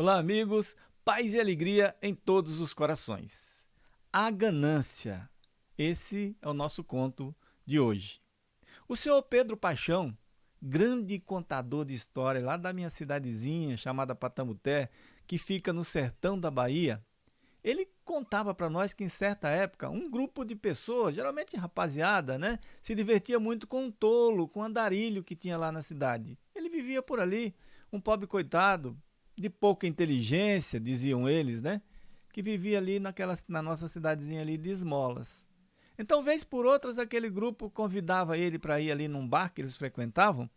Olá, amigos, paz e alegria em todos os corações. A ganância. Esse é o nosso conto de hoje. O senhor Pedro Paixão, grande contador de história lá da minha cidadezinha chamada Patamuté, que fica no sertão da Bahia, ele contava para nós que em certa época um grupo de pessoas, geralmente rapaziada, né, se divertia muito com um tolo, com um andarilho que tinha lá na cidade. Ele vivia por ali, um pobre coitado, de pouca inteligência, diziam eles, né? Que vivia ali naquela, na nossa cidadezinha ali de esmolas. Então, vez por outras, aquele grupo convidava ele para ir ali num bar que eles frequentavam,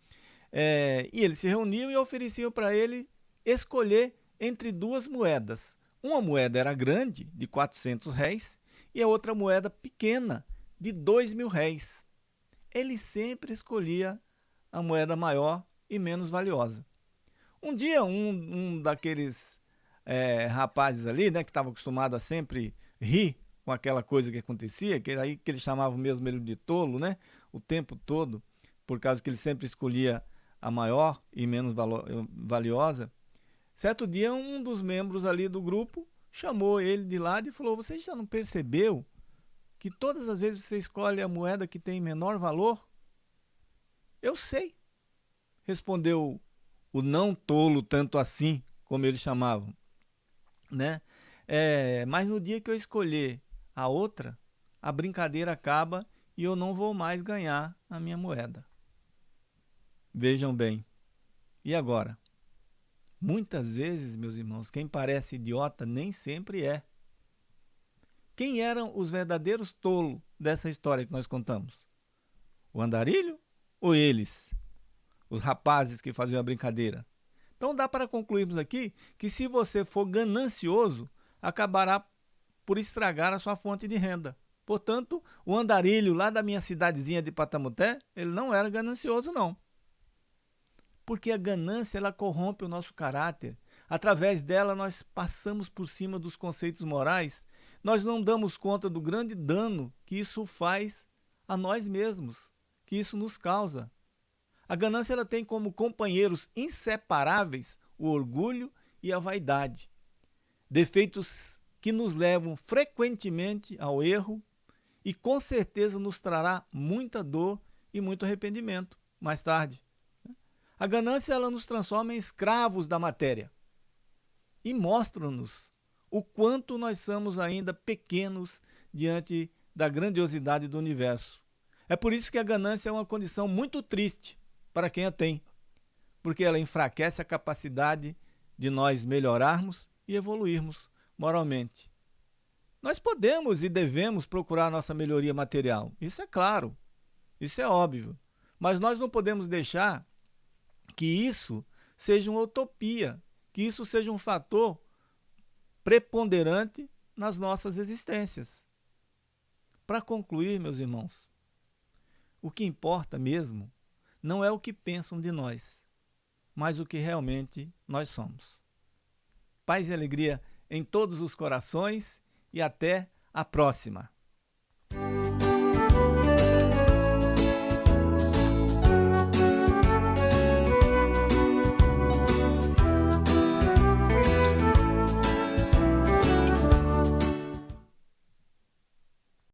é, e eles se reuniam e ofereciam para ele escolher entre duas moedas. Uma moeda era grande, de 400 réis, e a outra moeda pequena, de 2 mil réis. Ele sempre escolhia a moeda maior e menos valiosa. Um dia, um, um daqueles é, rapazes ali, né, que estava acostumado a sempre rir com aquela coisa que acontecia, que aí que eles chamavam mesmo ele de tolo, né, o tempo todo, por causa que ele sempre escolhia a maior e menos valiosa. Certo dia, um dos membros ali do grupo chamou ele de lado e falou: Você já não percebeu que todas as vezes você escolhe a moeda que tem menor valor? Eu sei, respondeu o não tolo tanto assim, como eles chamavam, né? É, mas no dia que eu escolher a outra, a brincadeira acaba e eu não vou mais ganhar a minha moeda. Vejam bem. E agora? Muitas vezes, meus irmãos, quem parece idiota nem sempre é. Quem eram os verdadeiros tolos dessa história que nós contamos? O andarilho ou eles? Os rapazes que faziam a brincadeira. Então dá para concluirmos aqui que se você for ganancioso, acabará por estragar a sua fonte de renda. Portanto, o andarilho lá da minha cidadezinha de Patamuté, ele não era ganancioso não. Porque a ganância ela corrompe o nosso caráter. Através dela nós passamos por cima dos conceitos morais. Nós não damos conta do grande dano que isso faz a nós mesmos, que isso nos causa. A ganância ela tem como companheiros inseparáveis o orgulho e a vaidade, defeitos que nos levam frequentemente ao erro e com certeza nos trará muita dor e muito arrependimento mais tarde. A ganância ela nos transforma em escravos da matéria e mostra-nos o quanto nós somos ainda pequenos diante da grandiosidade do universo. É por isso que a ganância é uma condição muito triste para quem a tem, porque ela enfraquece a capacidade de nós melhorarmos e evoluirmos moralmente. Nós podemos e devemos procurar nossa melhoria material, isso é claro, isso é óbvio, mas nós não podemos deixar que isso seja uma utopia, que isso seja um fator preponderante nas nossas existências. Para concluir, meus irmãos, o que importa mesmo não é o que pensam de nós, mas o que realmente nós somos. Paz e alegria em todos os corações e até a próxima.